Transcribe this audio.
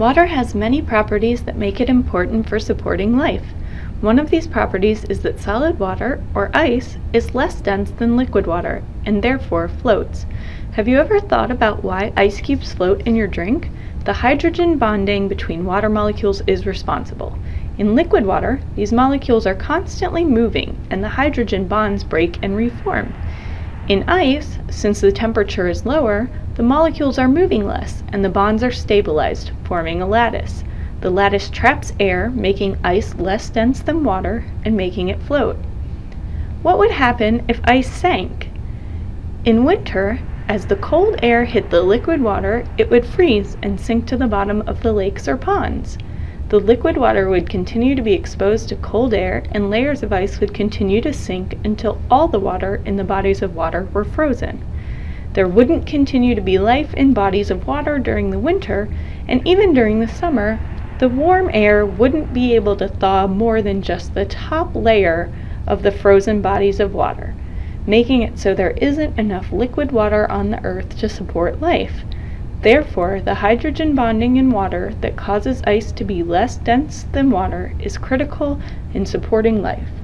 Water has many properties that make it important for supporting life. One of these properties is that solid water, or ice, is less dense than liquid water, and therefore floats. Have you ever thought about why ice cubes float in your drink? The hydrogen bonding between water molecules is responsible. In liquid water, these molecules are constantly moving, and the hydrogen bonds break and reform. In ice, since the temperature is lower, the molecules are moving less, and the bonds are stabilized, forming a lattice. The lattice traps air, making ice less dense than water and making it float. What would happen if ice sank? In winter, as the cold air hit the liquid water, it would freeze and sink to the bottom of the lakes or ponds. The liquid water would continue to be exposed to cold air and layers of ice would continue to sink until all the water in the bodies of water were frozen. There wouldn't continue to be life in bodies of water during the winter, and even during the summer, the warm air wouldn't be able to thaw more than just the top layer of the frozen bodies of water, making it so there isn't enough liquid water on the earth to support life. Therefore, the hydrogen bonding in water that causes ice to be less dense than water is critical in supporting life.